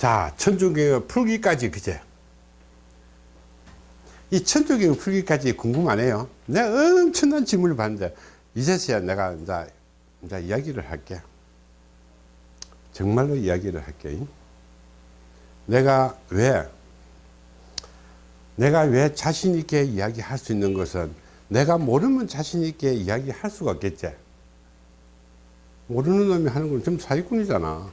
자, 천주교 풀기까지 그제. 이 천주교 풀기까지 궁금하네요. 내가 엄청난 질문을 받는데, 이제서야 내가 이제, 이제 이야기를 할게. 정말로 이야기를 할게. 내가 왜, 내가 왜 자신 있게 이야기할 수 있는 것은 내가 모르면 자신 있게 이야기할 수가 없겠지. 모르는 놈이 하는 건 좀 사기꾼이잖아.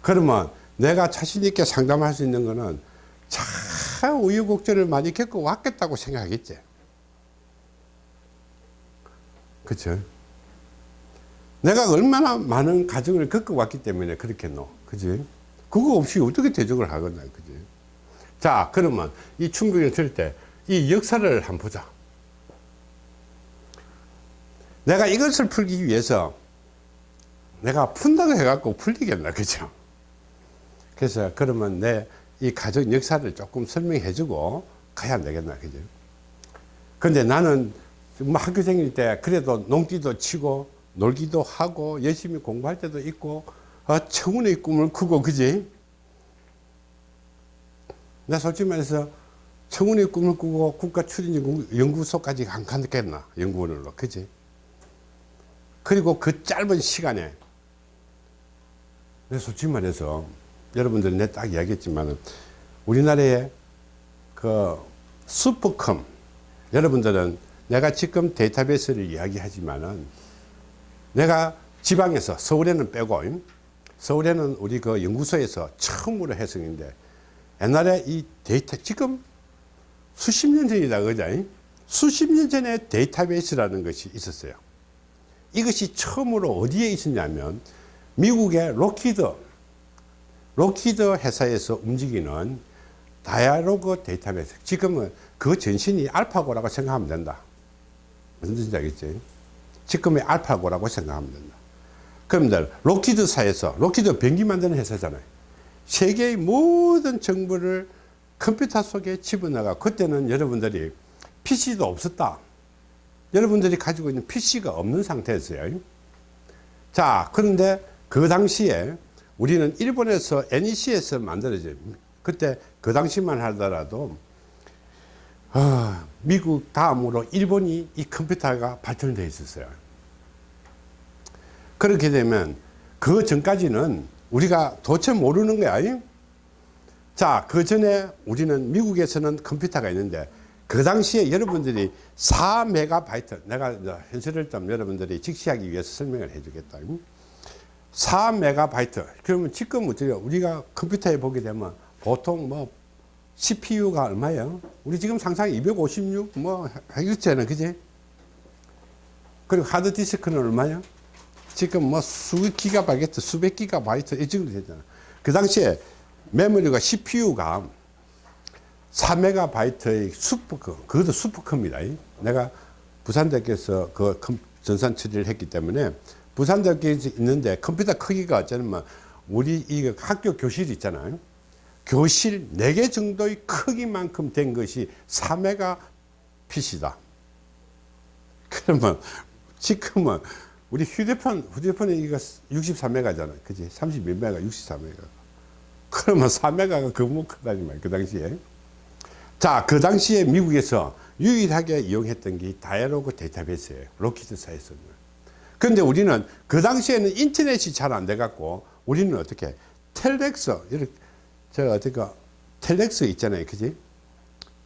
그러면 내가 자신 있게 상담할 수 있는 거는 참 우유곡절을 많이 겪어왔겠다고 생각하겠지. 그쵸? 내가 얼마나 많은 가정을 겪어왔기 때문에 그렇겠노. 그지? 그거 없이 어떻게 대적을 하겠나. 그지? 자, 그러면 이 충격을 들을 때이 역사를 한번 보자. 내가 이것을 풀기 위해서 내가 푼다고 해갖고 풀리겠나. 그죠? 그래서 그러면 내 이 가정 역사를 조금 설명해 주고 가야 되겠나. 그죠? 근데 나는 뭐 학교 다닐 때 그래도 농기도 치고 놀기도 하고 열심히 공부할 때도 있고 어, 청운의 꿈을 꾸고 그지? 나 솔직히 말해서 청운의 꿈을 꾸고 국가추진연구소까지 안 갔겠나 연구원으로 그지? 그리고 그 짧은 시간에 내 솔직히 말해서 여러분들 내딱 이야기했지만 우리나라의 그 슈퍼컴 여러분들은 내가 지금 데이터베이스를 이야기하지만은 내가 지방에서 서울에는 빼고 서울에는 우리 그 연구소에서 처음으로 해석인데 옛날에 이 데이터 지금 수십 년 전이다 그죠? 수십 년 전에 데이터베이스라는 것이 있었어요. 이것이 처음으로 어디에 있었냐면 미국의 록히드 록히드 회사에서 움직이는 Dialog 데이터베이스. 지금은 그 전신이 알파고라고 생각하면 된다. 무슨 뜻인지 알겠지? 지금의 알파고라고 생각하면 된다. 그러면 록히드사에서 록히드 비행기 만드는 회사잖아요. 세계의 모든 정보를 컴퓨터 속에 집어넣어 그때는 여러분들이 PC도 없었다. 여러분들이 가지고 있는 PC가 없는 상태였어요. 자 그런데 그 당시에 우리는 일본에서 NEC에서 만들어진 그때 그 당시만 하더라도 어, 미국 다음으로 일본이 이 컴퓨터가 발전되어 있었어요. 그렇게 되면 그 전까지는 우리가 도대체 모르는 거야 자 그 전에 우리는 미국에서는 컴퓨터가 있는데 그 당시에 여러분들이 4메가바이트 내가 현실을 좀 여러분들이 직시하기 위해서 설명을 해 주겠다 4메가바이트 그러면 지금 우리가 컴퓨터에 보게 되면 보통 뭐 CPU가 얼마예요? 우리 지금 상상 256뭐 하겠잖아 그지? 그리고 하드디스크는 얼마예요? 지금 뭐수 기가바이트 수백 기가바이트 이 정도 되잖아 그 당시에 메모리가 CPU가 4메가바이트의 슈퍼컴 그것도 슈퍼컴입니다 내가 부산대학교에서 그 전산 처리를 했기 때문에 부산대학교에 있는데 컴퓨터 크기가 어쩌면 우리 이 학교 교실 있잖아요. 교실 4개 정도의 크기만큼 된 것이 4메가 PC다. 그러면 지금은 우리 휴대폰 휴대폰에 이거 63메가잖아 그지 32메가 64메가. 그러면 4메가가 그뭐 크다니 말그 당시에. 자 그 당시에 미국에서 유일하게 이용했던 게 다이아로그 데이터베이스예요. 로키드사에서는 그런데 우리는 그 당시에는 인터넷이 잘 안 돼 갖고 우리는 어떻게 텔렉스 이렇게 저 어떻게 텔렉스 있잖아요. 그지?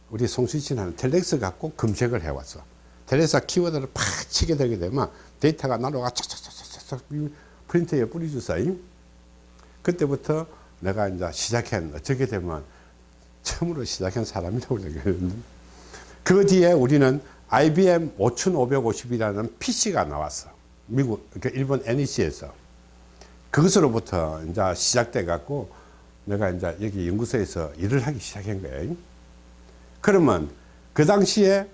우리 송수진 하는 텔렉스 갖고 검색을 해왔어. 텔렉스 키워드를 팍 치게 되게 되면 데이터가 나로가 착착착착착 프린터에 뿌리주사요 그때부터 내가 이제 시작한 어떻게 되면 처음으로 시작한 사람이라고 생각했는데 그 뒤에 우리는 IBM 5550이라는 PC가 나왔어 미국, 그러니까 일본 NEC에서 그것으로부터 이제 시작돼 갖고 내가 이제 여기 연구소에서 일을 하기 시작한 거예요. 그러면 그 당시에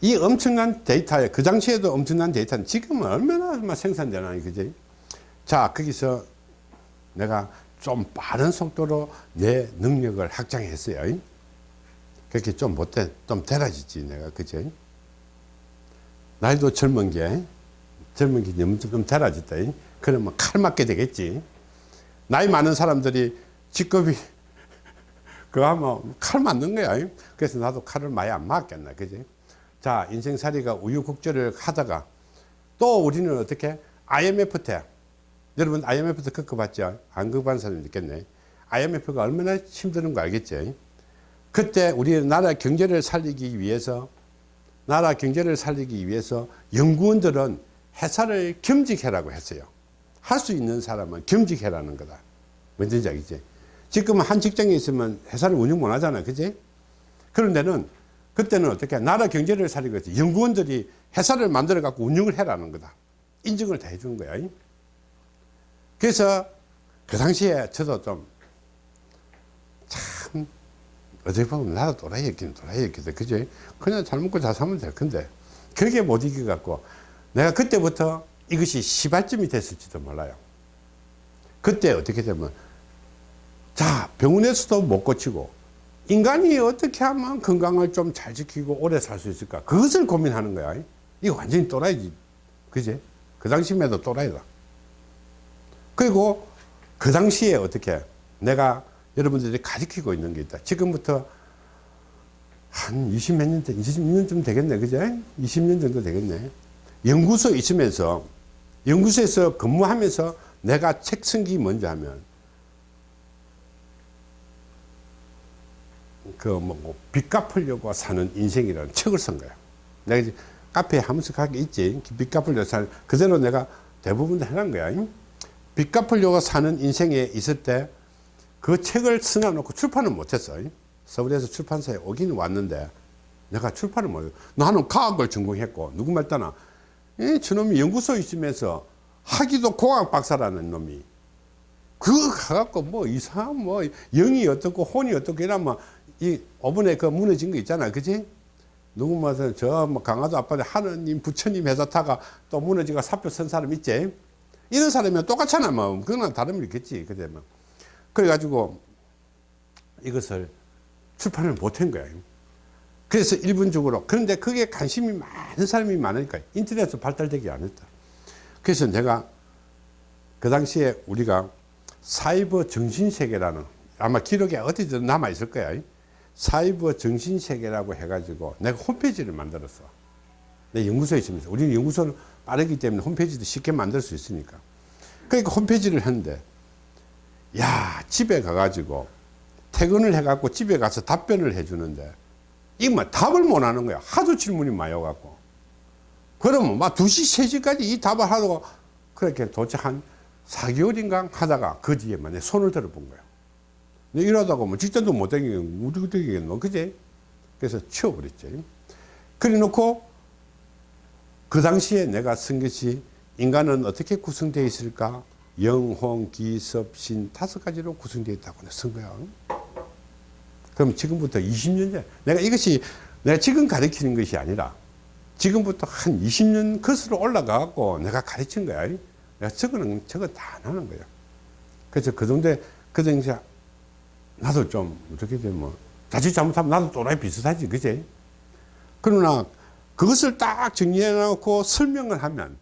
이 엄청난 데이터에 그 당시에도 엄청난 데이터는 지금은 얼마나 생산되나 그지? 자 거기서 내가 좀 빠른 속도로 내 능력을 확장했어요. 그렇게 좀 못해 좀 달라졌지 내가 그지? 나이도 젊은 게 젊은 게 너무 좀 달아졌다 그러면 칼 맞게 되겠지 나이 많은 사람들이 직급이 그거 하면 칼 맞는 거야. 그래서 나도 칼을 많이 안 맞겠나. 그지? 자, 인생살이가 우유국절을 하다가 또 우리는 어떻게 IMF 때 여러분 IMF 때 겪어봤죠? 안 겪어본 사람이 있겠네. IMF가 얼마나 힘드는 거 알겠지? 그때 우리 나라 경제를 살리기 위해서 나라 경제를 살리기 위해서 연구원들은 회사를 겸직해라고 했어요. 할 수 있는 사람은 겸직해라는 거다. 뭔지 알겠지? 지금 한 직장에 있으면 회사를 운영 못 하잖아. 그지? 그런 데는 그때는 어떻게 나라 경제를 살리기 위해서 연구원들이 회사를 만들어 갖고 운영을 해라는 거다. 인증을 다 해주는 거야. 그래서 그 당시에 저도 좀 참 어떻게 보면 나도 또라이였긴 또라이였거든. 그지? 그냥 잘 먹고 잘 살면 될 건데 그게 못 이겨갖고 내가 그때부터 이것이 시발점이 됐을지도 몰라요. 그때 어떻게 되면 자 병원에서도 못 고치고 인간이 어떻게 하면 건강을 좀 잘 지키고 오래 살 수 있을까 그것을 고민하는 거야 이거 완전히 또라이지 그지 그 당시에도 또라이다 그리고 그 당시에 어떻게 내가 여러분들이 가르치고 있는 게 있다 지금부터 한 20 몇 년, 20년쯤 되겠네 그죠 20년 정도 되겠네 연구소에 있으면서 연구소에서 근무하면서 내가 책쓴게 뭔지 하면 그 뭐 빚 갚으려고 사는 인생이라는 책을 쓴 거야. 내가 이제 카페에 하면서 가게 있지. 빚 갚으려고 사는 그대로 내가 대부분 다 해놓은 거야. 빚 갚으려고 사는 인생에 있을 때 그 책을 써놔놓고 출판을 못했어. 서울에서 출판사에 오긴 왔는데 내가 출판을 못해. 나는 과학을 전공했고 누구 말 따나. 이 저놈이 연구소에 있으면서 하기도 공학 박사라는 놈이. 그거 가갖고 뭐 이상 뭐 영이 어떻고 혼이 어떻고 이러면 이 오븐에 그 무너진 거 있잖아 그지? 누구 말은 저뭐 강화도 앞바다 하느님 부처님 회사 타가 또 무너지고 사표 쓴 사람 있지? 이런 사람이면 똑같잖아. 뭐 그거는 다름이 있겠지. 뭐 그래가지고 이것을 출판을 못한 거야 그래서 일본적으로 그런데 그게 관심이 많은 사람이 많으니까 인터넷으로 발달되지 않았다 그래서 내가 그 당시에 우리가 사이버 정신세계라는 아마 기록에 어디든 남아 있을 거야 사이버 정신세계라고 해가지고 내가 홈페이지를 만들었어. 내 연구소에 있으면서. 우리는 연구소는 빠르기 때문에 홈페이지도 쉽게 만들 수 있으니까. 그러니까 홈페이지를 했는데, 야, 집에 가가지고 퇴근을 해갖고 집에 가서 답변을 해주는데, 이거 뭐 답을 못 하는 거야. 하도 질문이 많이 와갖고. 그러면 막 2시, 3시까지 이 답을 하다가 그렇게 도대체 한 4개월인가 하다가 그 뒤에만 내 손을 들어본 거야. 이러다가 뭐 직전도 못 되겠노 어떻게 되겠노 그제 그래서 치워버렸죠 그래 놓고 그 당시에 내가 쓴 것이 인간은 어떻게 구성되어 있을까 영혼 기섭 신 다섯 가지로 구성되어 있다고 쓴 거야. 그럼 지금부터 20년 전 내가 이것이 내가 지금 가르치는 것이 아니라 지금부터 한 20년 거슬러 올라가고 내가 가르친 거야. 내가 저거는 저거 다 하는 거야. 그래서 그 정도에 그 당시에 나도 좀 어떻게 되면 자칫 잘못하면 나도 또라이 비슷하지 그제 그러나 그것을 딱 정리해 놓고 설명을 하면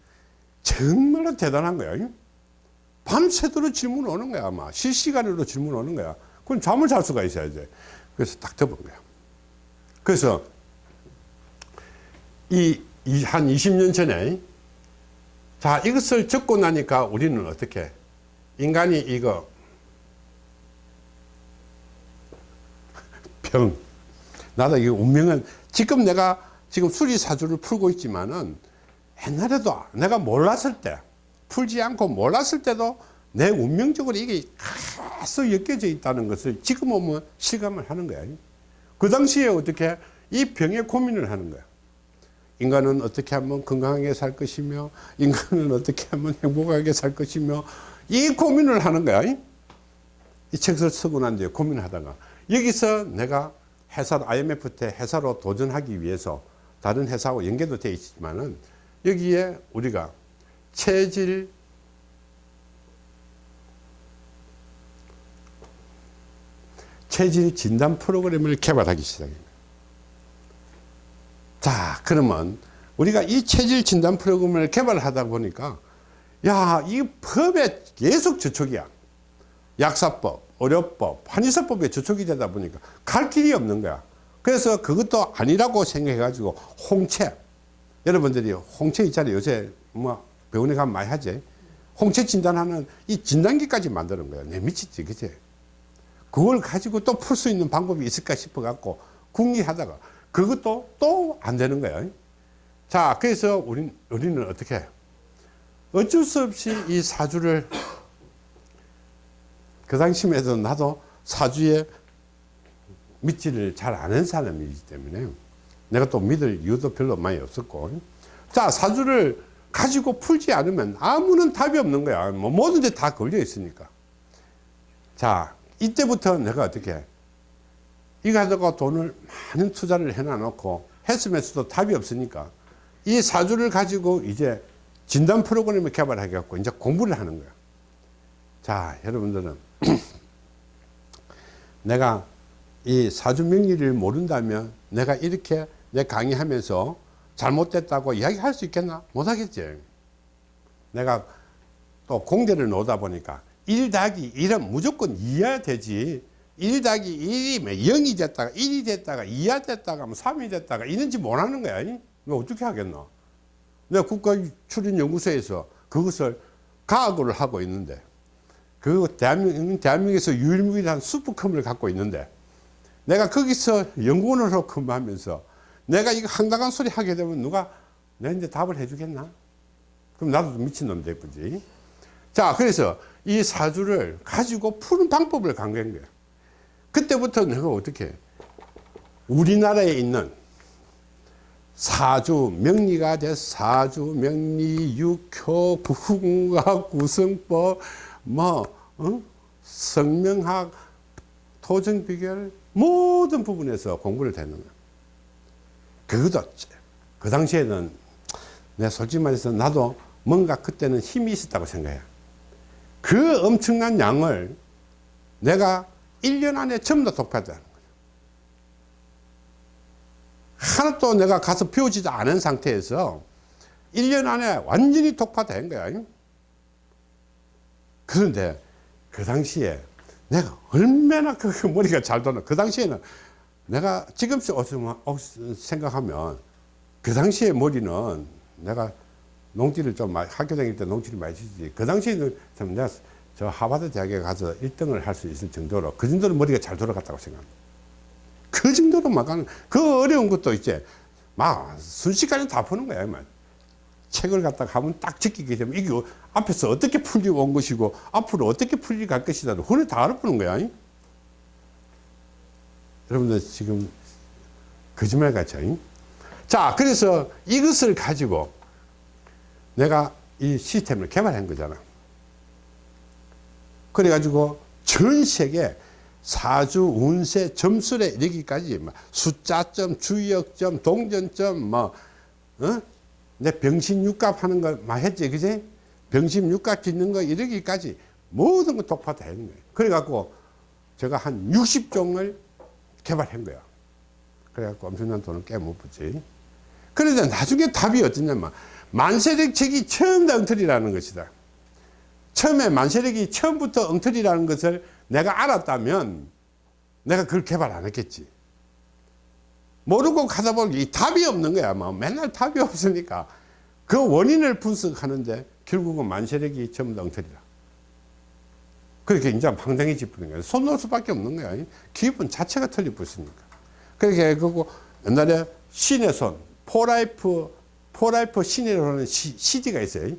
정말로 대단한 거야 밤새도록 질문 오는 거야 아마. 실시간으로 질문 오는 거야. 그럼 잠을 잘 수가 있어야 돼. 그래서 딱 덮은 거야. 그래서 이한 20년 전에 자 이것을 적고 나니까 우리는 어떻게? 인간이 이거 병. 나도 이 운명은 지금 내가 지금 수리사주를 풀고 있지만은 옛날에도 내가 몰랐을 때 풀지 않고 몰랐을 때도 내 운명적으로 이게 계속 엮여져 있다는 것을 지금 오면 실감을 하는 거야. 그 당시에 어떻게 이 병에 고민을 하는 거야. 인간은 어떻게 하면 건강하게 살 것이며 인간은 어떻게 하면 행복하게 살 것이며 이 고민을 하는 거야. 이 책을 쓰고 난 뒤에 고민하다가 여기서 내가 회사 IMF 때 회사로 도전하기 위해서 다른 회사하고 연계도 되어 있지만은 여기에 우리가 체질 체질 진단 프로그램을 개발하기 시작합니다. 자, 그러면 우리가 이 체질 진단 프로그램을 개발하다 보니까 야, 이 법에 계속 저촉이야. 약사법, 의료법, 한의사법에 저촉이 되다 보니까 갈 길이 없는 거야. 그래서 그것도 아니라고 생각해가지고 홍채. 여러분들이 홍채 있잖아요. 요새 뭐 병원에 가면 많이 하지. 홍채 진단하는 이 진단기까지 만드는 거야. 내 미치지, 그치? 그걸 가지고 또 풀 수 있는 방법이 있을까 싶어 갖고 궁리하다가 그것도 또 안 되는 거야. 자, 그래서 우린, 우리는 어떻게 해? 어쩔 수 없이 이 사주를 그 당시에도 나도 사주에 믿지를 잘 않은 사람이기 때문에 내가 또 믿을 이유도 별로 많이 없었고 자 사주를 가지고 풀지 않으면 아무런 답이 없는 거야. 뭐데다 걸려 있으니까. 자 이때부터 내가 어떻게 해? 이거 하다가 돈을 많은 투자를 해놔 놓고 했으면서도 답이 없으니까 이 사주를 가지고 이제 진단 프로그램을 개발하겠고 이제 공부를 하는 거야. 자 여러분들은 내가 이 사주 명리를 모른다면 내가 이렇게 내 강의하면서 잘못됐다고 이야기할 수 있겠나? 못하겠지. 내가 또 공대를 놓다 보니까 1 더하기 1은 무조건 2해야 되지. 1 더하기 1이면 0이 됐다가 1이 됐다가 2가 됐다가 3이 됐다가 이런지 못하는 거야. 너 어떻게 하겠노? 내가 국가출인연구소에서 그것을 가학을 하고 있는데 그 대한민국, 대한민국에서 유일무이한 슈퍼컴을 갖고 있는데 내가 거기서 연구원으로 근무하면서 내가 이거 황당한 소리 하게 되면 누가 내 이제 답을 해주겠나? 그럼 나도 미친놈 되겠지. 자, 그래서 이 사주를 가지고 푸는 방법을 강구한 거야. 그때부터 내가 어떻게 우리나라에 있는 사주 명리가 돼 사주 명리 육효 부흥학 구성법 뭐 어? 성명학 토정 비결 모든 부분에서 공부를 했는 거야. 그것도 그 당시에는 내가 솔직히 말해서 나도 뭔가 그때는 힘이 있었다고 생각해. 그 엄청난 양을 내가 1년 안에 전부 다 독파했다는 거죠. 하나도 내가 가서 배우지도 않은 상태에서 1년 안에 완전히 독파된 거야. 그런데 그 당시에 내가 얼마나 그 머리가 잘 도나 그 당시에는 내가 지금 생각하면 그 당시에 머리는 내가 농지를 좀 많이 학교 다닐 때 농지를 많이 치지. 그 당시에는 참 내가 저 하버드 대학에 가서 1등을 할 수 있을 정도로 그 정도로 머리가 잘 돌아갔다고 생각합니다. 그 정도로 막 하는 그 어려운 것도 이제 막 순식간에 다 푸는 거야 막. 책을 갖다가 하면 딱 지키게 되면 이게 앞에서 어떻게 풀리 온 것이고 앞으로 어떻게 풀리 갈 것이다 혼을 다 알아보는 거야 여러분들 지금 거짓말 같죠 자 그래서 이것을 가지고 내가 이 시스템을 개발한 거잖아 그래 가지고 전 세계 사주 운세 점술에 이르기까지 숫자점 주역점 동전점 뭐 어? 내 병신육갑 하는 거 많이 했지, 그지? 병신육갑 짓는 거 이러기까지 모든 거 독파 다 했는 거예요. 그래갖고 제가 한 60종을 개발한 거야. 그래갖고 엄청난 돈을 깨못 붙지. 그런데 나중에 답이 어떠냐면, 만세력 책이 처음 다 엉터리라는 것이다. 처음에 만세력이 처음부터 엉터리라는 것을 내가 알았다면, 내가 그걸 개발 안 했겠지. 모르고 가다 보니 답이 없는 거야. 뭐 맨날 답이 없으니까 그 원인을 분석하는데 결국은 만세력이 전부 다 엉터리다. 그렇게 이제 방당해지는 거야. 손 놓을 수밖에 없는 거야. 기분 자체가 틀려붙으니까. 그렇게 그거 옛날에 신의 손, 포라이프, 포라이프 신이라는 CD가 있어요.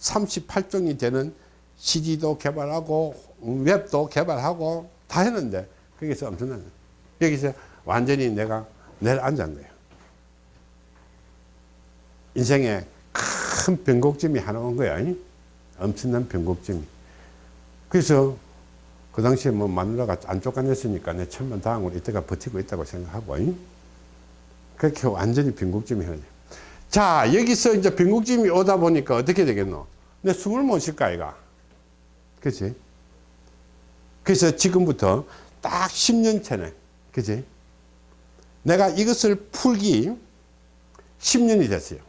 38종이 되는 CD도 개발하고 웹도 개발하고 다 했는데 거기서 엄청난 여기서 완전히 내가 내려앉은 거예요. 인생에 큰 변곡점이 하나 온 거야. 엄청난 변곡점이. 그래서 그 당시에 뭐 마누라가 안 쫓겨냈으니까 내 천만 다행으로 이때가 버티고 있다고 생각하고 그렇게 완전히 변곡점이 하나 자 여기서 이제 변곡점이 오다 보니까 어떻게 되겠노? 내 숨을 못 쉴까 이가? 그치? 그래서 지금부터 딱 10년 차네. 그치? 내가 이것을 풀기 10년이 됐어요.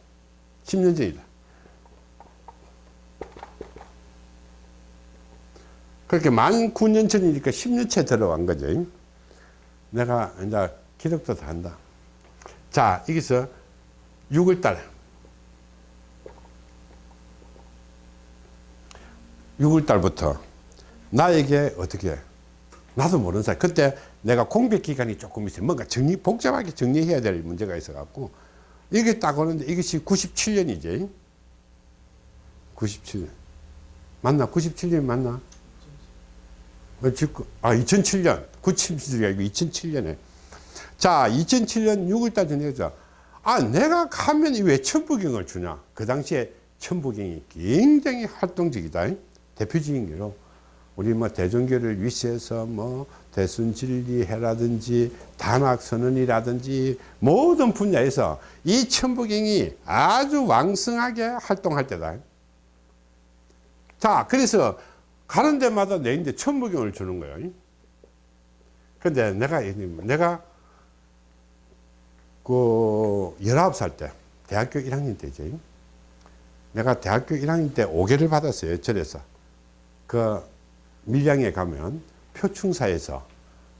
10년 전이다. 그렇게 만 9년 전이니까 10년째 들어간 거죠. 내가 이제 기록도 다 한다. 자, 여기서 6월달. 6월달부터 나에게 어떻게 나도 모르는 사이 그때 내가 공백 기간이 조금 있어요 뭔가 정리 복잡하게 정리해야 될 문제가 있어 갖고 이게 딱 오는데 이것이 97년이지 97년 맞나 97년 맞나 아 2007년. 97년이 아니고 2007년에. 자 2007년 6월달 전에죠 아 내가 가면 왜 천부경을 주냐? 그 당시에 천부경이 굉장히 활동적이다. 대표적인 게로 우리 뭐 대종교를 위시해서 뭐 대순진리해라든지 단학선언이라든지 모든 분야에서 이 천부경이 아주 왕성하게 활동할 때다. 자, 그래서 가는 데마다 내인데 천부경을 주는 거예요. 근데 내가, 내가 그 19살 때, 대학교 1학년 때지. 내가 대학교 1학년 때 5개를 받았어요. 절에서. 그 밀양에 가면 표충사에서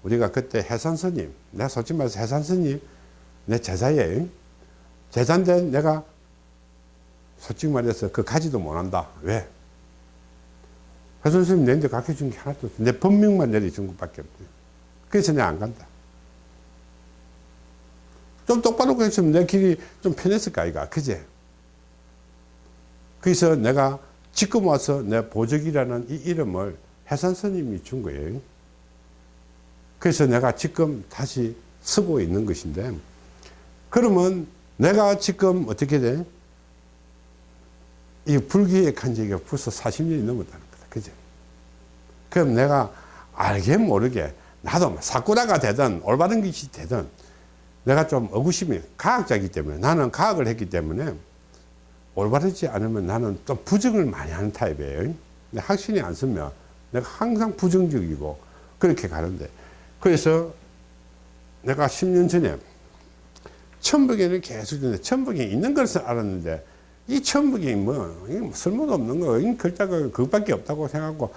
우리가 그때 해산스님, 내가 솔직히 말해서 해산스님 내 제자예요. 제자인데 내가 솔직히 말해서 그 가지도 못한다. 왜? 해산스님 내한테 가르쳐준 게 하나도 없어. 내 법명만 내려준 것밖에 없어요. 그래서 내가 안 간다. 좀 똑바로 했으면 내 길이 좀 편했을까, 아이가. 그제? 그래서 내가 지금 와서 내 보적이라는 이 이름을 해산 스님이 준 거예요. 그래서 내가 지금 다시 쓰고 있는 것인데, 그러면 내가 지금 어떻게 돼? 이 불교에 간 지가 벌써 40년이 넘었다는. 그죠? 그럼 내가 알게 모르게 나도 뭐 사쿠라가 되든 올바른 것이 되든 내가 좀 의구심이 과학자이기 때문에 나는 과학을 했기 때문에 올바르지 않으면 나는 좀 부정을 많이 하는 타입이에요. 확신이 안 서면 내가 항상 부정적이고 그렇게 가는데 그래서 내가 10년 전에 천북에는 계속 있는데 천북에 있는 것을 알았는데 이 천북이 뭐, 뭐 쓸모도 없는 거, 이 글자가 그것밖에 없다고 생각하고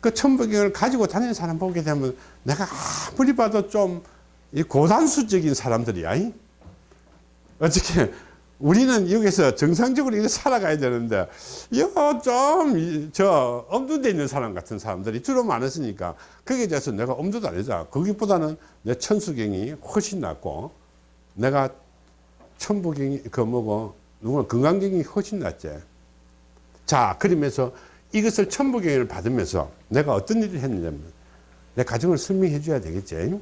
그 천북을 가지고 다니는 사람 보게 되면 내가 아무리 봐도 좀 이 고단수적인 사람들이야. 이? 어떻게 우리는 여기서 정상적으로 이렇게 살아가야 되는데 좀저 엄두돼 있는 사람 같은 사람들이 주로 많았으니까 거기에 대해서 내가 엄두도 안 내자 거기보다는 내 천수경이 훨씬 낫고 내가 천부경이 그 뭐고 누구나 건강경이 훨씬 낫지 자 그러면서 이것을 천부경을 받으면서 내가 어떤 일을 했느냐면 내 가정을 설명해 줘야 되겠지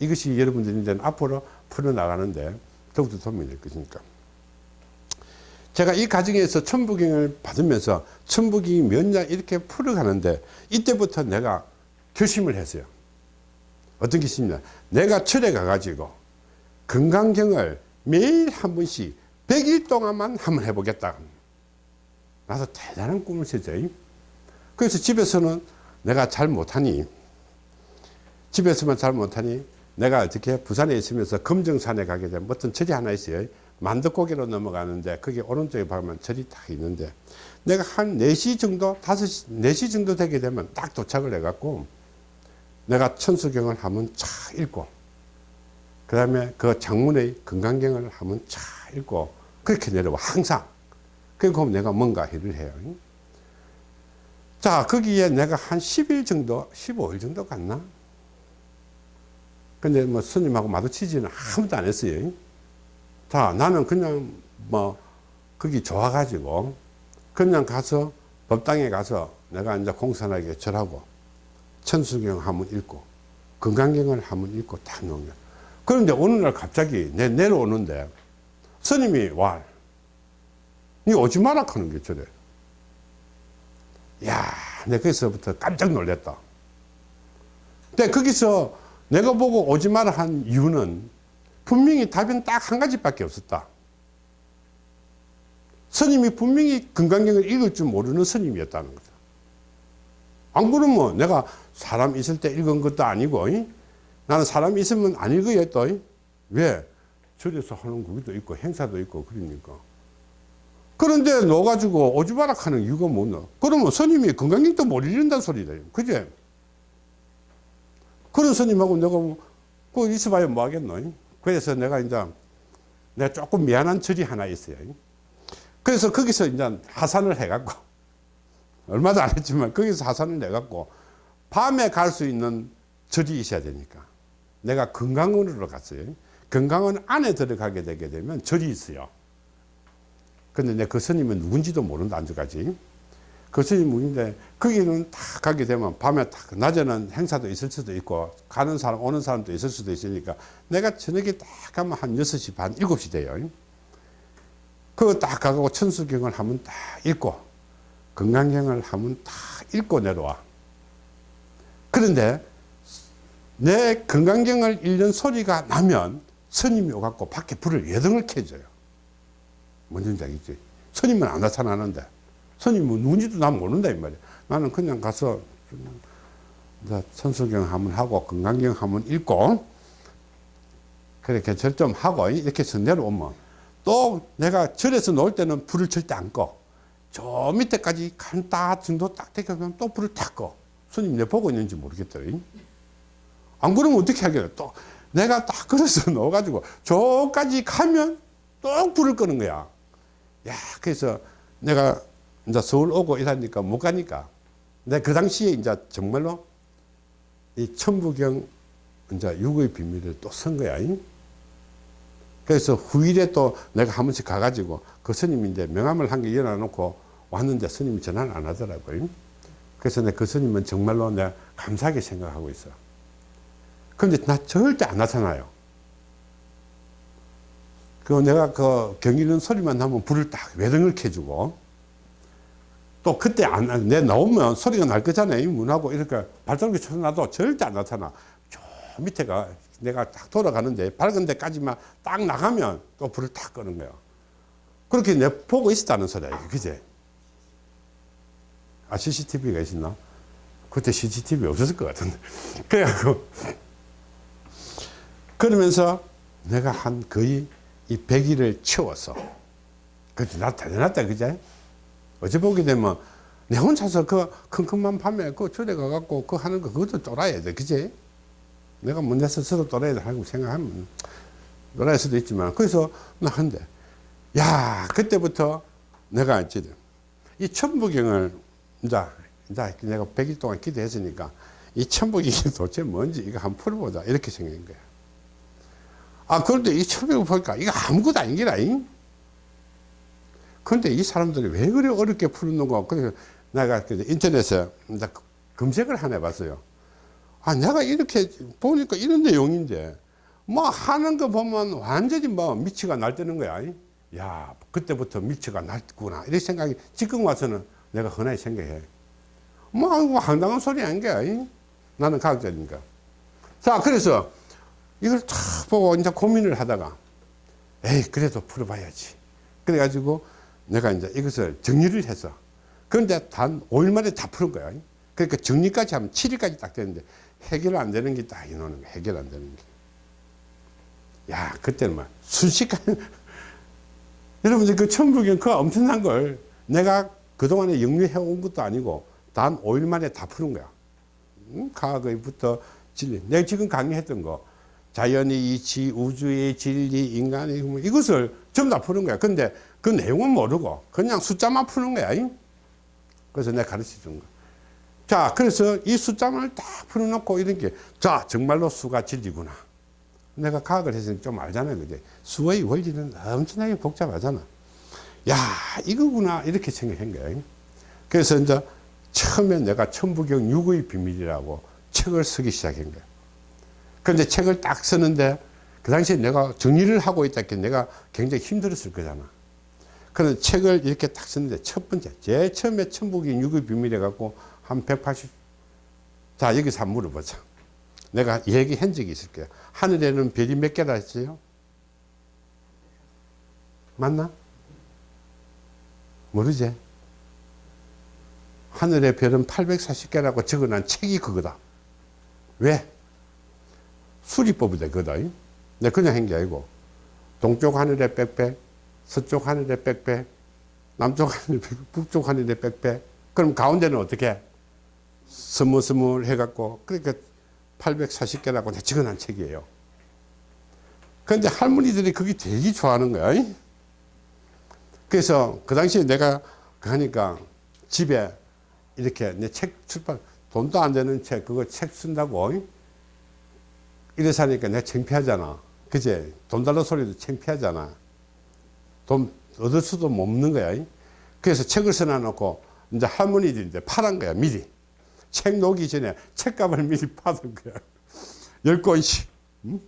이것이 여러분들이 이제 앞으로 풀어나가는데 더욱더 도움이 될 것이니까 제가 이 과정에서 천부경을 받으면서 천부경이 몇냐 이렇게 풀어가는데 이때부터 내가 결심을 했어요. 어떤 결심이냐. 내가 철에 가가지고 건강경을 매일 한 번씩 100일 동안만 한번 해보겠다. 나도 대단한 꿈을 세죠. 그래서 집에서는 내가 잘 못하니 집에서만 잘 못하니 내가 어떻게 부산에 있으면서 금정산에 가게 되면 어떤 절이 하나 있어요. 만덕고개로 넘어가는데 거기 오른쪽에 보면 절이 딱 있는데 내가 한 4시 정도 5시 4시 정도 되게 되면 딱 도착을 해 갖고 내가 천수경을 한번 쫙 읽고 그 다음에 그 장문의 건강경을 한번 쫙 읽고 그렇게 내려와 항상 그리고 내가 뭔가 일을 해요. 자 거기에 내가 한 10일 정도 15일 정도 갔나? 근데 뭐 스님하고 마주치지는 아무도 안 했어요. 자, 나는 그냥 뭐, 거기 좋아가지고, 그냥 가서, 법당에 가서 내가 이제 공산하게 절하고, 천수경 한번 읽고, 건강경을 한번 읽고 딱 놓은. 그런데 어느 날 갑자기 내 내려오는데, 스님이 와, 니 오지 마라 하는 게 저래. 야, 내가 거기서부터 깜짝 놀랐다. 근데 거기서 내가 보고 오지 마라 한 이유는 분명히 답은 딱 한 가지밖에 없었다. 스님이 분명히 건강경을 읽을 줄 모르는 스님이었다는 거죠. 안 그러면 내가 사람 있을 때 읽은 것도 아니고 이? 나는 사람 있으면 안 읽어야 또 이? 왜? 절에서 하는 거기도 있고 행사도 있고 그러니까 그런데 넣어가지고 오지바락 하는 이유가 뭐냐? 그러면 스님이 건강경도 못 잃는다는 소리다 그제 그런 스님하고 내가 뭐, 그 있어봐야 뭐 하겠노? 그래서 내가 이제 내가 조금 미안한 절이 하나 있어요. 그래서 거기서 이제 하산을 해갖고 얼마도 안 했지만 거기서 하산을 해갖고 밤에 갈 수 있는 절이 있어야 되니까. 내가 건강원으로 갔어요. 건강원 안에 들어가게 되게 되면 절이 있어요 근데 내그 스님은 누군지도 모른다 안주까지. 그 스님 누군데 거기는 딱 가게 되면 밤에 딱 낮에는 행사도 있을 수도 있고 가는 사람 오는 사람도 있을 수도 있으니까 내가 저녁에 딱 가면 한 6시 반 7시 돼요. 그거 딱 가고 천수경을 하면 딱 읽고 건강경을 하면 딱 읽고 내려와. 그런데 내 건강경을 읽는 소리가 나면 스님이 오갖고 밖에 불을 여등을 켜줘요 뭔지 알겠지? 스님은 안 나타나는데 스님은 누군지도 난 모른다 이 말이야 나는 그냥 가서 천수경 한번 하고 건강경 한번 읽고 그렇게 절 좀 하고 이렇게 해서 내려오면 또 내가 절에서 놓을 때는 불을 절대 안 꺼. 저 밑에까지 간다 정도 딱 되면 또 불을 탁 꺼. 스님 내 보고 있는지 모르겠다. 안 그러면 어떻게 하겠어? 또 내가 딱 그래서 넣어가지고 저까지 가면 또 불을 끄는 거야. 야, 그래서 내가 이제 서울 오고 이러니까 못 가니까. 내가 그 당시에 이제 정말로 이 천부경 이제 육의 비밀을 또 쓴 거야. 그래서 후일에 또 내가 한 번씩 가가지고 그 스님이 이제 명함을 한 개 열어놓고 왔는데 스님이 전화를 안 하더라고요. 그래서 내가 그 스님은 정말로 내가 감사하게 생각하고 있어. 그런데 나 절대 안 나타나요. 그 내가 그 경이는 소리만 나면 불을 딱 외등을 켜주고 또 그때 안, 내 나오면 소리가 날 거잖아요. 문하고 이렇게 발전기 쳐놔도 절대 안 나타나. 저 밑에가 내가 딱 돌아가는데 밝은 데까지만 딱 나가면 또 불을 딱 끄는 거야. 그렇게 내 보고 있었다는 소리야. 그제? 아, CCTV가 있었나? 그때 CCTV 없었을 것 같은데. 그래갖고, 그러면서 내가 한 거의 이 100일을 채웠어. 그때 나 대단했다, 그제? 어제 보게 되면 내 혼자서 그 컴컴한 밤에 그 절에 가갖고 그 하는 거 그것도 쫄아야 돼, 그제? 내가 문제 스스로 또래야 하고 생각하면 또래일 수도 있지만 그래서 나 한데 야 그때부터 내가 이제 이 천부경을 이제 이제 내가 100일 동안 기도했으니까 이 천부경이 도대체 뭔지 이거 한번 풀어보자 이렇게 생긴 거야 아 그런데 이 천부경 보니까 이거 아무것도 아닌 게라 근데 이 사람들이 왜 그래 어렵게 푸는가 그래서 내가 인터넷에 검색을 하나 해봤어요 아, 내가 이렇게 보니까 이런 내용인데, 뭐 하는 거 보면 완전히 뭐 미치가 날때는 거야. 야, 그때부터 미치가 날구나. 이런 생각이 지금 와서는 내가 흔하게 생각해. 뭐, 황당한 소리 아닌가. 나는 과학자니까. 자, 그래서 이걸 탁 보고 이제 고민을 하다가, 에이, 그래도 풀어봐야지. 그래가지고 내가 이제 이것을 정리를 해서, 그런데 단 5일 만에 다 푸는 거야. 그러니까 정리까지 하면 7일까지 딱 되는데, 해결 안 되는 게 딱 이노는 거야. 해결 안 되는 게. 야, 그때는 막 순식간에 여러분들 그 천부경 그 엄청난 걸 내가 그동안에 영유해 온 것도 아니고 단 5일 만에 다 푸는 거야. 음, 과거부터 진리. 내가 지금 강의했던 거 자연의 이치, 우주의 진리, 인간의 뭐 이것을 전부 다 푸는 거야. 근데 그 내용은 모르고 그냥 숫자만 푸는 거야. 그래서 내가 가르쳐 준 거야. 자, 그래서 이 숫자만을 딱 풀어놓고 이런 게, 자, 정말로 수가 진리구나. 내가 과학을 했으니까 좀 알잖아요. 그제 수의 원리는 엄청나게 복잡하잖아. 야, 이거구나. 이렇게 생각한 거예요. 그래서 이제 처음에 내가 천부경 육의 비밀이라고 책을 쓰기 시작한 거예요. 그런데 책을 딱 쓰는데 그 당시에 내가 정리를 하고 있다 게 내가 굉장히 힘들었을 거잖아. 그런 책을 이렇게 딱 쓰는데 첫 번째, 제일 처음에 천부경 육의 비밀해 갖고 한 180. 자, 여기서 한번 물어보자. 내가 얘기한 적이 있을 거야. 하늘에는 별이 몇 개나 있어요? 맞나? 모르지? 하늘의 별은 840개라고 적어놓은 책이 그거다. 왜? 수리법이 되거든. 내가 그냥 한 게 아니고, 동쪽 하늘에 빽빽, 서쪽 하늘에 빽빽, 남쪽 하늘에 100배, 북쪽 하늘에 100배. 그럼 가운데는 어떻게? 스물스물 해갖고, 그러니까 840개라고 내가 적어놓은 책이에요. 그런데 할머니들이 그게 되게 좋아하는 거야. 이? 그래서 그 당시에 내가 하니까 집에 이렇게 내 책 출판, 돈도 안 되는 책, 그거 책 쓴다고. 이? 이래서 하니까 내가 창피하잖아. 그제? 돈 달라 소리도 창피하잖아. 돈 얻을 수도 없는 거야. 이? 그래서 책을 써놔놓고 이제 할머니들이 이제 팔은 거야, 미리. 책 놓기 전에 책값을 미리 받은 거야. 열 권씩. 응?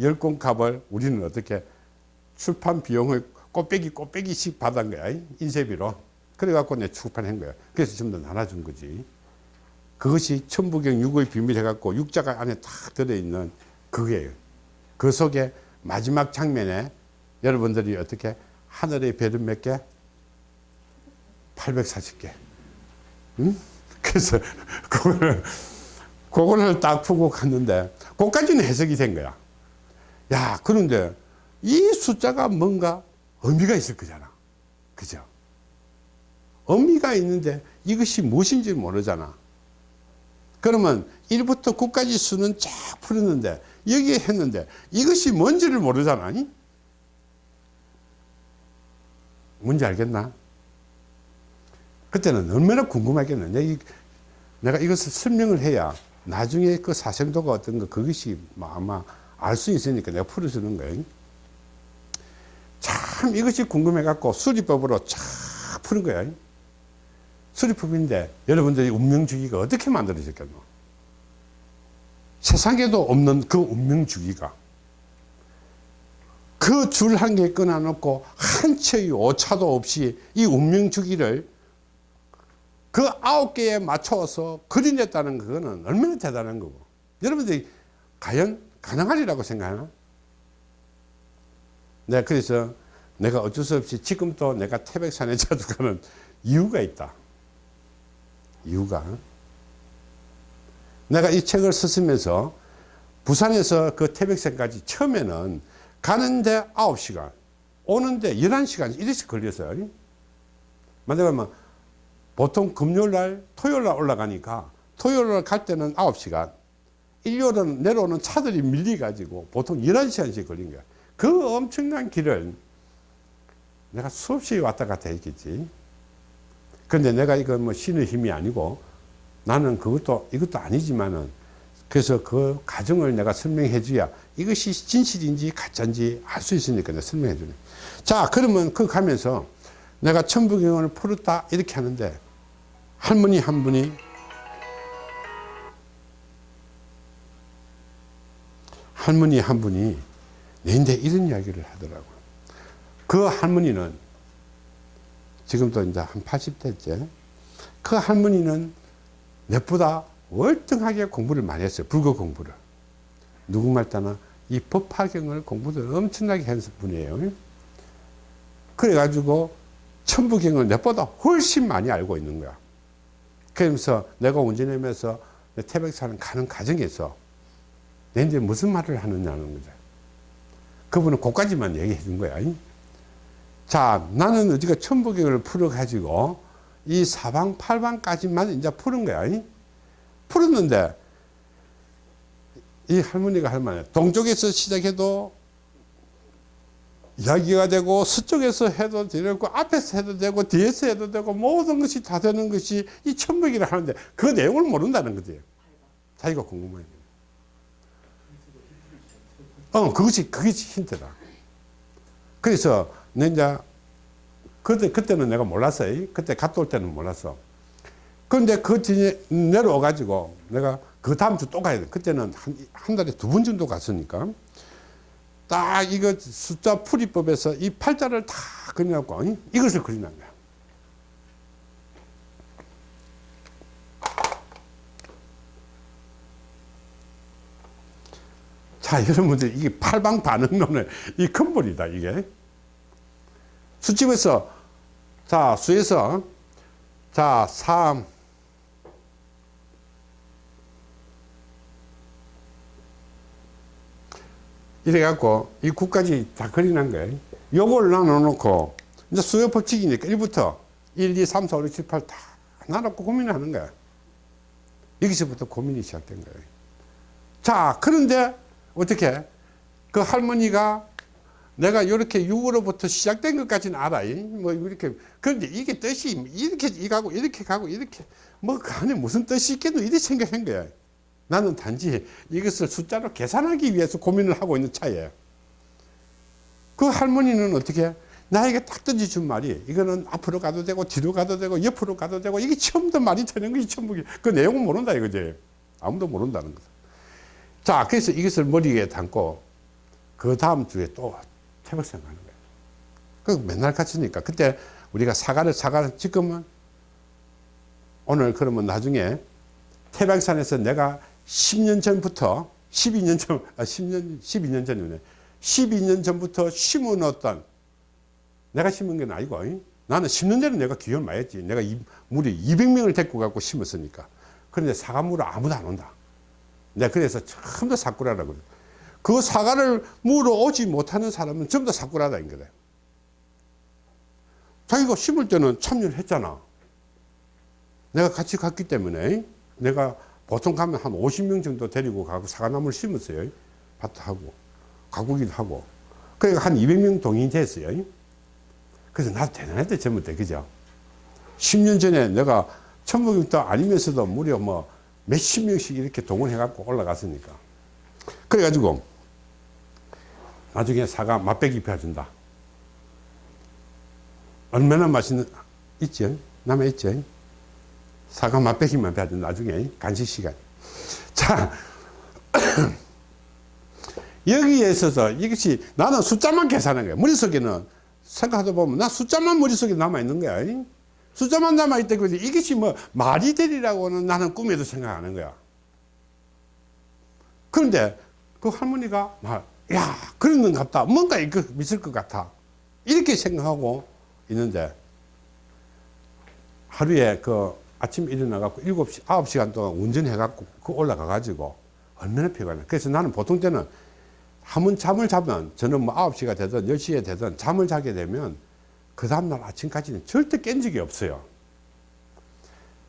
열 권 값을 우리는 어떻게 출판 비용을 꼬빼기 꼬빼기씩 받은 거야. 인쇄비로. 그래갖고 내 출판한 거야. 그래서 좀더 나눠준 거지. 그것이 천부경 육의 비밀 해갖고 육자가 안에 딱 들어있는 그게요. 그 속에 마지막 장면에 여러분들이 어떻게 하늘의 별은 몇 개? 840개. 응? 그래서 그거를, 그거를 딱 푸고 갔는데, 그까지는 해석이 된 거야. 야, 그런데 이 숫자가 뭔가 의미가 있을 거잖아. 그죠? 의미가 있는데 이것이 무엇인지 모르잖아. 그러면 1부터 9까지 수는 쫙 풀었는데 여기에 했는데 이것이 뭔지를 모르잖아. 뭔지 알겠나? 그때는 얼마나 궁금하겠느냐. 내가 이것을 설명을 해야 나중에 그 사생도가 어떤 거 그것이 아마 알 수 있으니까 내가 풀어주는 거예요. 참 이것이 궁금해 갖고 수리법으로 쫙 푸는 거야. 수리법인데 여러분들이 운명주기가 어떻게 만들어졌겠노? 세상에도 없는 그 운명주기가 그 줄 한 개 끊어놓고 한 채의 오차도 없이 이 운명주기를 그 아홉 개에 맞춰서 그려냈다는 그거는 얼마나 대단한 거고 여러분들이 과연 가능하리라고 생각하나? 네, 그래서 내가 어쩔 수 없이 지금도 내가 태백산에 자주 가는 이유가 있다. 이유가. 내가 이 책을 썼으면서 부산에서 그 태백산까지 처음에는 가는데 9시간, 오는데 11시간 이렇게 걸렸어요. 만약에 보통 금요일 날, 토요일 날 올라가니까 토요일 날 갈 때는 9시간, 일요일은 내려오는 차들이 밀려가지고 보통 11시간씩 걸린 거야. 그 엄청난 길을 내가 수없이 왔다 갔다 했겠지. 근데 내가 이거 뭐 신의 힘이 아니고 나는 그것도 이것도 아니지만은 그래서 그 과정을 내가 설명해 줘야 이것이 진실인지 가짜인지 알 수 있으니까 내가 설명해 주네. 자, 그러면 그 가면서 내가 천부경을 풀었다 이렇게 하는데 할머니 한 분이 할머니 한 분이 내인데 이런 이야기를 하더라고요. 그 할머니는 지금도 이제 한 80대째 그 할머니는 내보다 월등하게 공부를 많이 했어요. 불교 공부를. 누구 말따나 이 법화경을 공부를 엄청나게 했는 분이에요. 그래가지고 천부경을 내보다 훨씬 많이 알고 있는 거야. 그러면서 내가 운전하면서 태백산을 가는 과정에서 내인데 무슨 말을 하느냐는 거죠. 그분은 그까지만 얘기해 준 거야. 자, 나는 어디가 천부경을 풀어가지고 이 사방, 팔방까지만 이제 푸는 거야. 풀었는데 이 할머니가 할 말이야. 동쪽에서 시작해도 이야기가 되고 서쪽에서 해도 되고 앞에서 해도 되고 뒤에서 해도 되고 모든 것이 다 되는 것이 이 천부기를 하는데 그 내용을 모른다는 거지. 자기가 궁금해. 어, 그것이, 그것이 힌트다. 그래서, 내 이제, 그때, 그때는 내가 몰랐어요. 그때 갔다 올 때는 몰랐어. 그런데 그 뒤에 내려와가지고 내가 그 다음 주 또 가야 돼. 그때는 한, 한 달에 두 번 정도 갔으니까. 딱 이거 숫자 풀이법에서 이 팔자를 다 그려갖고, 이것을 그리는 거야. 자, 여러분들, 이게 팔방 반응론의 이 근본이다, 이게. 수집에서, 자, 수에서, 자, 3, 이래갖고, 이 9까지 다 그려놓은 거예요. 요걸 나눠 놓고, 이제 수요 법칙이니까 1부터 1, 2, 3, 4, 5, 6, 7, 8 다 나놓고 고민을 하는 거야. 여기서부터 고민이 시작된 거예요. 자, 그런데 어떻게 그 할머니가 내가 이렇게 6으로부터 시작된 것까지는 알아. 뭐 이렇게 그런데 이게 뜻이 이렇게 이 가고 이렇게 가고 이렇게 뭐그 안에 무슨 뜻이 있겠노 이렇게 생각한 거야. 나는 단지 이것을 숫자로 계산하기 위해서 고민을 하고 있는 차이에요. 그 할머니는 어떻게 나에게 딱 던져준 말이 이거는 앞으로 가도 되고 뒤로 가도 되고 옆으로 가도 되고 이게 처음부터 말이 되는 것이 전부 그 내용은 모른다 이거지 아무도 모른다는 거다 자 그래서 이것을 머리에 담고 그 다음 주에 또 태백산 가는 거예요. 그 맨날 같으니까. 그때 우리가 사과를 사과를 지금은 오늘 그러면 나중에 태백산에서 내가 10년 전부터 12년 전, 아, 10년, 12년 전이네. 12년 전부터 심어놓았던 내가 심은 건 아니고 이? 나는 심는 데는 내가 기여를 많이 했지. 내가 이, 물이 200명을 데리고 갖고 심었으니까. 그런데 사과물을 아무도 안 온다. 내가 그래서 다 사쿠라라고 그래 그 사과를 물어 오지 못하는 사람은 전부 다 사쿠라다 인 거래. 자기가 심을 때는 참여를 했잖아. 내가 같이 갔기 때문에. 내가 보통 가면 한 50명 정도 데리고 가고 사과나무를 심었어요. 밭하고 가꾸기도 하고. 그러니까 한 200명 동인이 됐어요. 그래서 나도 대단했대 젊을 때 그죠? 10년 전에 내가 천국도 아니면서도 무려 뭐 몇십 명씩 이렇게 동원해 갖고 올라갔으니까. 그래 가지고 나중에 사과 맛배기 펴준다. 얼마나 맛있는 있죠 남아 있죠 사과 맛배기만 펴준 나중에. 간식 시간. 자 여기에 있어서 이것이 나는 숫자만 계산한 거야. 머릿속에는. 생각하다 보면 나 숫자만 머릿속에 남아 있는 거야. 숫자만 남아 있다 그지 이것이 뭐 말이 되리라고는 나는 꿈에도 생각하는 거야. 그런데 그 할머니가 야 그런 것 같다. 뭔가 있을 것 같아. 이렇게 생각하고 있는데 하루에 그 아침 일어나 갖고 7시 9시간 동안 운전해 갖고 그 올라가 가지고 얼마나 피곤해 그래서 나는 보통 때는 한번 잠을 자면 저는 뭐 9시가 되든 10시에 되든 잠을 자게 되면 그 다음날 아침까지는 절대 깬 적이 없어요.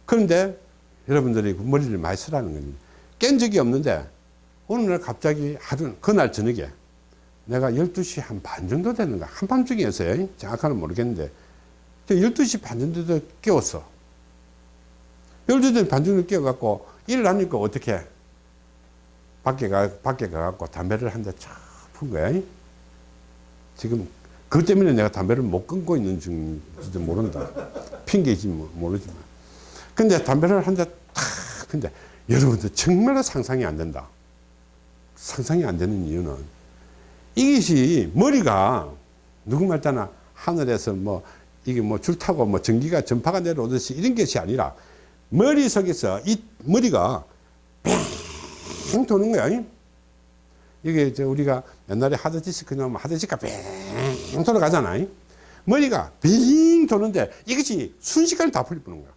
그런데 여러분들이 그 머리를 많이 쓰라는 겁니다 깬 적이 없는데 어느 날 갑자기 하루 그날 저녁에 내가 12시 한 반 정도 되는가 한밤중이었어요 정확하는 모르겠는데 12시 반 정도 깨웠어 12시 반 정도 깨워갖고 일어나니까 어떻게 밖에 가, 밖에 가갖고 담배를 한 대 쫙푼 거야. 지금, 그것 때문에 내가 담배를 못 끊고 있는 중인지도 모른다. 핑계지 뭐, 모르지만. 근데 담배를 한 대 탁, 근데 여러분들 정말 상상이 안 된다. 상상이 안 되는 이유는 이것이 머리가 누구 말따나 하늘에서 뭐 이게 뭐 줄 타고 뭐 전기가 전파가 내려오듯이 이런 것이 아니라 머릿속에서 이 머리가 빙 도는 거야. 이게 저 우리가 옛날에 하드디스크 나오면 하드디스크가 빙 돌아가잖아. 머리가 빙 도는데 이것이 순식간에 다 풀리는 거야.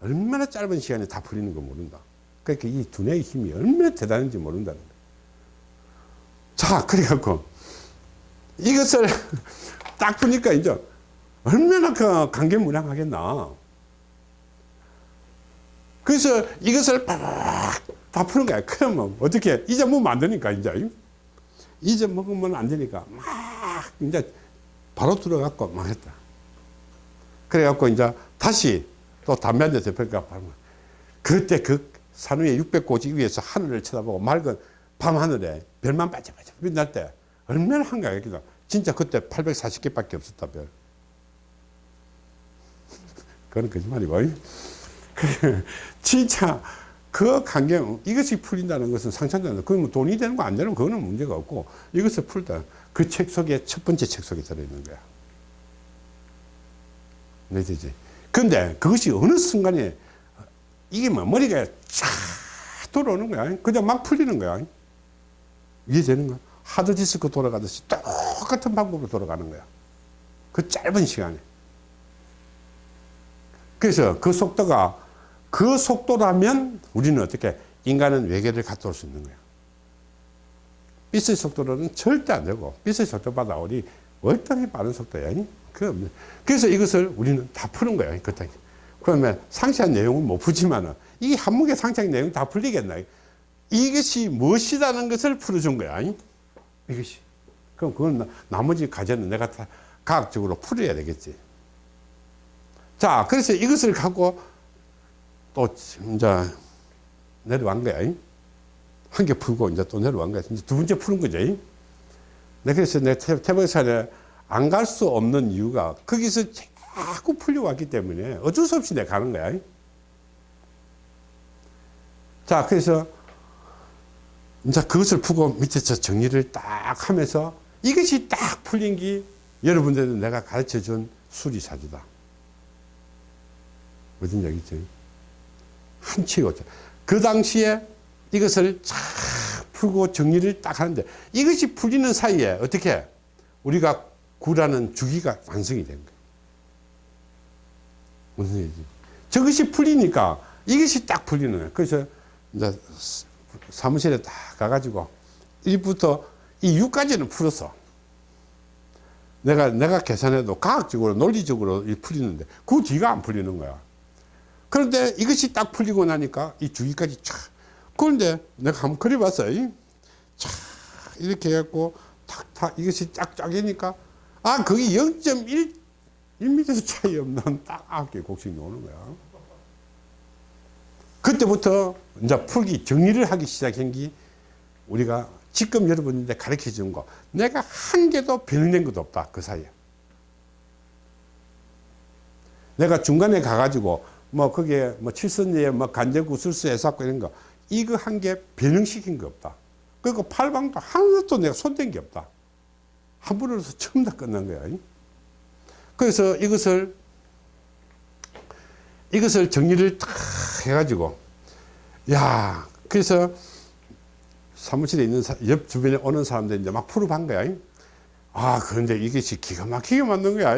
얼마나 짧은 시간에 다 풀리는 거 모른다. 그러니까 이 두뇌의 힘이 얼마나 대단한지 모른다는. 자, 그래갖고 이것을 딱 보니까 이제 얼마나 그 강경무량하겠나. 그래서 이것을 다 푸는 거야. 그러면 어떻게 잊어먹으면 안 되니까 이제 잊어먹으면 안 되니까 막 이제 바로 들어갖고 막 했다. 그래갖고 이제 다시 또 담배 한대 대표니까 그때 그 산위에 600고지 위에서 하늘을 쳐다보고 맑은 밤하늘에 별만 반짝반짝 빛날 때 얼마나 한가했겠다. 진짜 그때 840개 밖에 없었다 별. 그건 거짓말이고. 진짜 그 강경 이것이 풀린다는 것은 상상된다. 그러면 뭐 돈이 되는 거 안 되는 그거는 문제가 없고 이것을 풀다. 그 책 속에 첫 번째 책 속에 들어있는 거야. 네, 되지. 근데 그것이 어느 순간에 이게 뭐 머리가 쫙 돌아오는 거야. 그냥 막 풀리는 거야. 이해되는 거야. 하드디스크 돌아가듯이 똑같은 방법으로 돌아가는 거야. 그 짧은 시간에. 그래서 그 속도가 그 속도라면 우리는 어떻게 인간은 외계를 갔다 올 수 있는 거야. 빛의 속도로는 절대 안 되고 빛의 속도보다 우리 월등히 빠른 속도야. 그 그래서 이것을 우리는 다 푸는 거야. 그때. 그러면 상세한 내용은 못 푸지만은 이 한목의 상세한 내용 다 풀리겠나? 이것이 무엇이라는 것을 풀어준 거야. 이것이. 그럼 그건 나- 나머지 과제는 내가 다 과학적으로 풀어야 되겠지. 자, 그래서 이것을 갖고 또 이제 내려간 거야. 한 개 풀고 이제 또 내려간 거야. 이제 두 번째 푸는 거죠. 내 그래서 내 태- 태백산에 안 갈 수 없는 이유가 거기서 자꾸 풀려왔기 때문에 어쩔 수 없이 내가 가는 거야. 자, 그래서 이제 그것을 풀고 밑에서 정리를 딱 하면서 이것이 딱 풀린 게 여러분들도 내가 가르쳐 준 수리사주다. 무슨 얘기죠? 한치가 없죠. 그 당시에 이것을 쫙 풀고 정리를 딱 하는데 이것이 풀리는 사이에 어떻게 우리가 구라는 주기가 완성이 된 거예요. 무슨 얘기지? 저것이 풀리니까 이것이 딱 풀리는 거예요. 그래서 이제 사무실에 딱 가가지고 1부터 이 6까지는 풀었어. 내가, 내가 계산해도 과학적으로, 논리적으로 이 풀리는데 그 뒤가 안 풀리는 거야. 그런데 이것이 딱 풀리고 나니까 이 주기까지 촥. 그런데 내가 한번 그려봤어. 이. 촥. 이렇게 해갖고 탁탁 이것이 쫙 쫙이니까 아, 거기 0.1, 1m 차이 없는 딱 아홉 개 곡식이 나오는 거야. 그때부터 이제 풀기, 정리를 하기 시작한 게 우리가 지금 여러분한테 가르쳐 준 거. 내가 한 개도 변형된 것도 없다. 그 사이에. 내가 중간에 가가지고 뭐 거기에 뭐 칠선리에 뭐 간제구 술수 해사고 이런 거 이거 한 개 변형시킨 거 없다. 그리고 팔방도 하나도 내가 손댄 게 없다. 한 번으로서 처음 다 끝난 거야. 그래서 이것을 이것을 정리를 탁 해가지고 야 그래서 사무실에 있는 사- 옆 주변에 오는 사람들이 이제 막 풀어본 거야. 아 그런데 이것이 기가 막히게 만든 거야.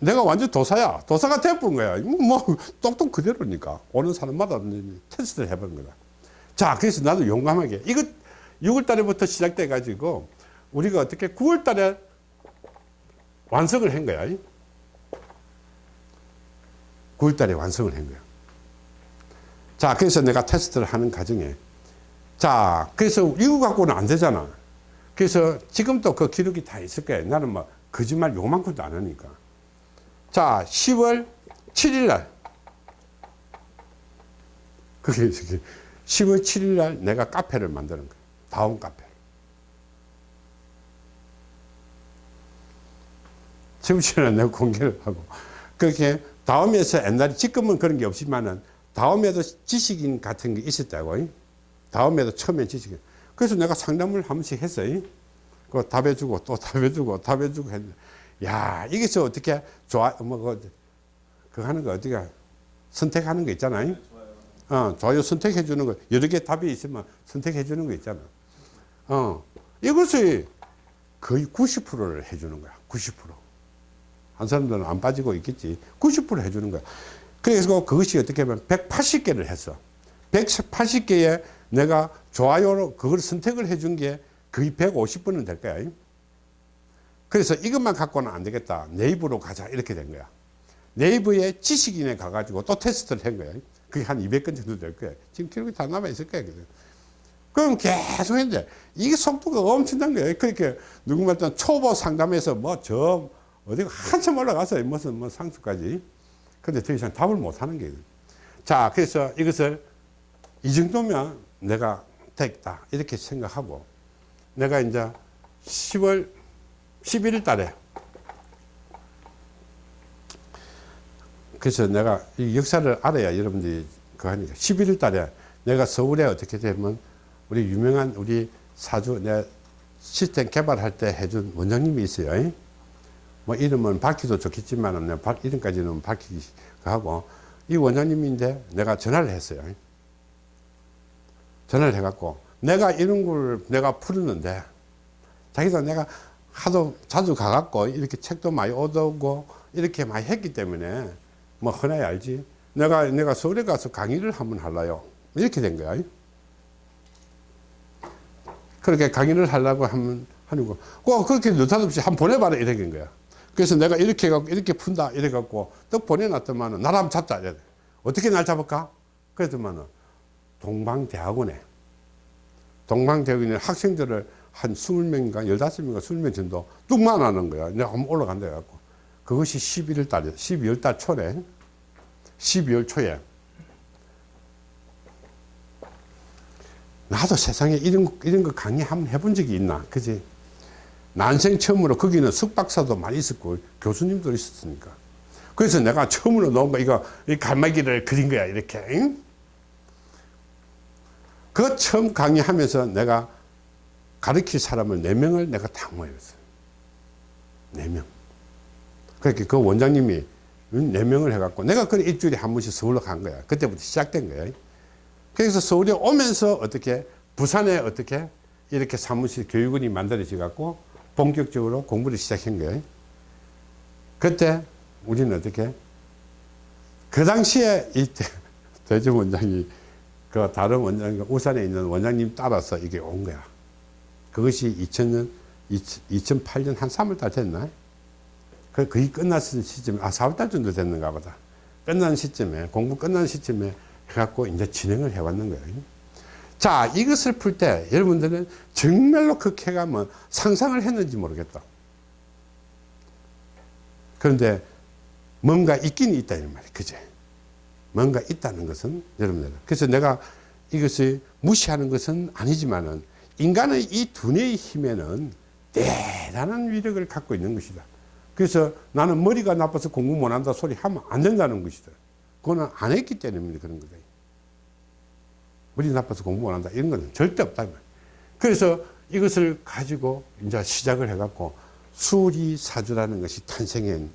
내가 완전 도사야. 도사가 돼본 거야. 뭐 똑똑 그대로니까 오는 사람마다 테스트를 해본 거다. 자 그래서 나도 용감하게 이거 6월 달에부터 시작돼 가지고 우리가 어떻게 9월 달에 완성을 한 거야. 9월 달에 완성을 한 거야. 자, 그래서 내가 테스트를 하는 과정에 자, 그래서 이거 갖고는 안 되잖아. 그래서 지금도 그 기록이 다 있을 거야. 나는 뭐 거짓말 요만큼도 안 하니까. 자, 10월 7일 날. 그게 10월 7일 날 내가 카페를 만드는 거야. 다운 카페. 지금처럼 내가 공개를 하고. 그렇게 다음에서 옛날에 지금은 그런 게 없지만은 다음에도 지식인 같은 게 있었다고. 다음에도 처음에 지식인. 그래서 내가 상담을 한 번씩 했어요. 그 답해주고 또 답해주고 답해주고 했는데, 야, 이게 저 어떻게 좋아, 뭐, 그, 그 하는 거 어떻게 선택하는 거 있잖아요. 어, 좋아요 선택해 주는 거, 여러 개 답이 있으면 선택해 주는 거 있잖아. 어, 이것이 거의 90%를 해 주는 거야. 90%. 한 사람들은 안 빠지고 있겠지. 90% 해주는 거야. 그래서 그것이 어떻게 보면 180개를 했어. 180개에 내가 좋아요로 그걸 선택을 해준 게 거의 150분은 될 거야. 그래서 이것만 갖고는 안 되겠다. 네이버로 가자. 이렇게 된 거야. 네이버에 지식인에 가가지고 또 테스트를 한 거야. 그게 한 200건 정도 될 거야. 지금 기록이 다 남아 있을 거야. 그럼 계속 했는데 이게 속도가 엄청난 거예요. 그렇게 누구 말든 초보 상담에서 뭐저 어디 한참 올라갔어요. 무슨 뭐 상수까지. 근데 더 이상 답을 못 하는 거예요. 자, 그래서 이것을 이 정도면 내가 됐다. 이렇게 생각하고 내가 이제 10월 11일 달에 그래서 내가 이 역사를 알아야 여러분들이 그 하니까 11일 달에 내가 서울에 어떻게 되면 우리 유명한 우리 사주 내 시스템 개발할 때 해준 원장님이 있어요. 뭐 이름은 밝히도 좋겠지만 은 이름까지는 밝히기 하고 이 원장님인데 내가 전화를 했어요. 전화를 해갖고 내가 이런 걸 내가 풀었는데 자기도 내가 하도 자주 가갖고 이렇게 책도 많이 얻어오고 이렇게 많이 했기 때문에 뭐 흔하게 알지. 내가 내가 서울에 가서 강의를 한번 할라요. 이렇게 된 거야. 그렇게 강의를 하려고 하면 하는 거. 꼭 그렇게 느닷없이 한번 보내봐라 이렇게 된 거야. 그래서 내가 이렇게 해갖고 이렇게 푼다 이래갖고 떡 보내놨더만은 나를 한번 잡자 이래. 어떻게 날 잡을까? 그랬더만은 동방대학원에 동방대학원에 학생들을 한 20명인가 15명인가 20명 정도 뚝만 하는 거야. 내가 한번 올라간다 해갖고. 그것이 11월 달에 12월 달 초래. 12월 초에. 나도 세상에 이런, 거- 이런 거 강의 한번 해본 적이 있나? 그지 난생 처음으로 거기는 숙박사도 많이 있었고 교수님도 있었으니까. 그래서 내가 처음으로 놓은 거 이거 이 갈매기를 그린 거야 이렇게 응? 그 처음 강의하면서 내가 가르칠 사람을 네명을 내가 다 모였어요. 네명. 그렇게 그 원장님이 네명을 해갖고 내가 그 일주일에 한 번씩 서울로 간 거야. 그때부터 시작된 거야. 그래서 서울에 오면서 어떻게 부산에 어떻게 이렇게 사무실 교육원이 만들어져 갖고 본격적으로 공부를 시작한 거예요. 그때 우리는 어떻게 그 당시에 이 대전 원장이 그 다른 원장 울산에 있는 원장님 따라서 이게 온 거야. 그것이 2000년 2008년 한 3월 달 됐나? 그 거의 끝났을 시점에 아 4월 달 정도 됐는가 보다. 끝난 시점에 공부 끝난 시점에 해갖고 이제 진행을 해왔는 거예요. 자 이것을 풀 때 여러분들은 정말로 그렇게 가면 상상을 했는지 모르겠다. 그런데 뭔가 있긴 있다 이 말이에요. 그제? 뭔가 있다는 것은 여러분들 그래서 내가 이것을 무시하는 것은 아니지만은 인간의 이 두뇌의 힘에는 대단한 위력을 갖고 있는 것이다. 그래서 나는 머리가 나빠서 공부 못한다 소리 하면 안 된다는 것이다. 그거는 안 했기 때문에 그런 거다. 머리 나빠서 공부 못한다 이런 건 절대 없다. 그래서 이것을 가지고 이제 시작을 해갖고 수리사주라는 것이 탄생한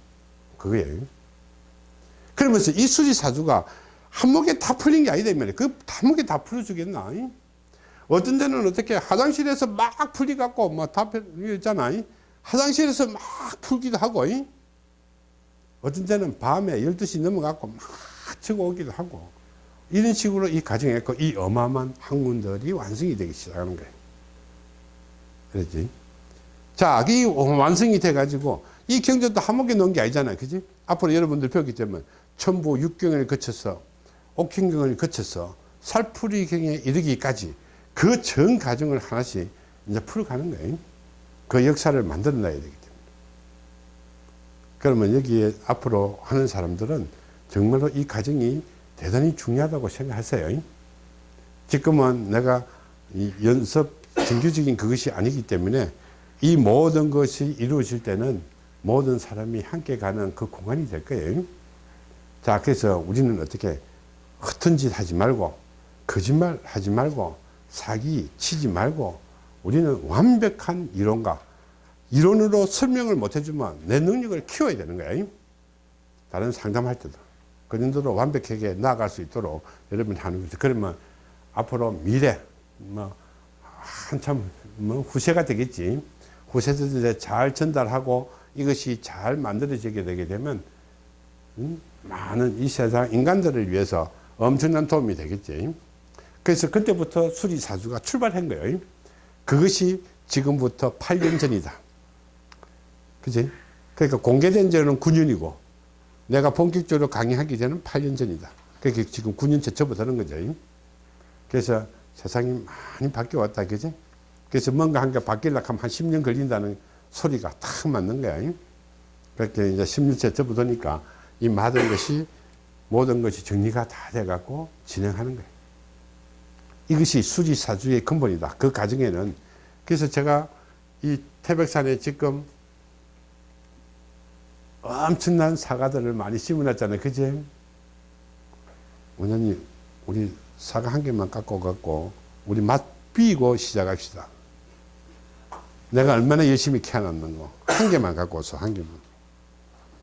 그거예요. 그러면서 이 수리사주가 한목에 다 풀린 게 아니다. 그 한목에 다 풀어주겠나? 어떤 데는 어떻게 화장실에서 막 풀리갖고 뭐다 있잖아. 화장실에서 막 풀기도 하고 어떤 데는 밤에 12시 넘어갖고 막 치고 오기도 하고 이런 식으로 이 과정에 이 어마어마한 학문들이 완성이 되기 시작하는 거예요. 그렇지? 자, 이 완성이 돼가지고 이 경전도 한목에 넣은 게 아니잖아요. 그지? 앞으로 여러분들 배우기 때문에 천부 육경을 거쳐서 옥행경을 거쳐서 살풀이경에 이르기까지 그 전 과정을 하나씩 이제 풀어가는 거예요. 그 역사를 만들어 놔야 되기 때문에. 그러면 여기에 앞으로 하는 사람들은 정말로 이 과정이 대단히 중요하다고 생각하세요. 지금은 내가 이 연습 정규적인 그것이 아니기 때문에 이 모든 것이 이루어질 때는 모든 사람이 함께 가는 그 공간이 될 거예요. 자, 그래서 우리는 어떻게 허튼 짓 하지 말고 거짓말 하지 말고 사기 치지 말고 우리는 완벽한 이론가 이론으로 설명을 못 해주면 내 능력을 키워야 되는 거야. 다른 상담할 때도. 그 정도로 완벽하게 나아갈 수 있도록 여러분이 하는 거죠. 그러면 앞으로 미래, 뭐, 한참, 뭐, 후세가 되겠지. 후세들에 잘 전달하고 이것이 잘 만들어지게 되게 되면, 음, 많은 이 세상 인간들을 위해서 엄청난 도움이 되겠지. 그래서 그때부터 수리사주가 출발한 거예요. 그것이 지금부터 8년 전이다. 그지? 그러니까 공개된 지는 9년이고, 내가 본격적으로 강의하기 전은 8년 전이다. 그렇게 지금 9년째 접어드는 거죠. 그래서 세상이 많이 바뀌어왔다. 그지? 그래서 뭔가 한 게 바뀌려고 하면 한 10년 걸린다는 소리가 딱 맞는 거야. 그렇게 이제 10년째 접어드니까 이 모든 것이 모든 것이 정리가 다 돼갖고 진행하는 거예요. 이것이 수지사주의 근본이다. 그 과정에는 그래서 제가 이 태백산에 지금 엄청난 사과들을 많이 심어놨잖아요. 그지? 원장님, 우리 사과 한 개만 깎고 갖고 우리 맛 비고 시작합시다. 내가 얼마나 열심히 캐놨는 거. 한 개만 갖고 와서 한 개만.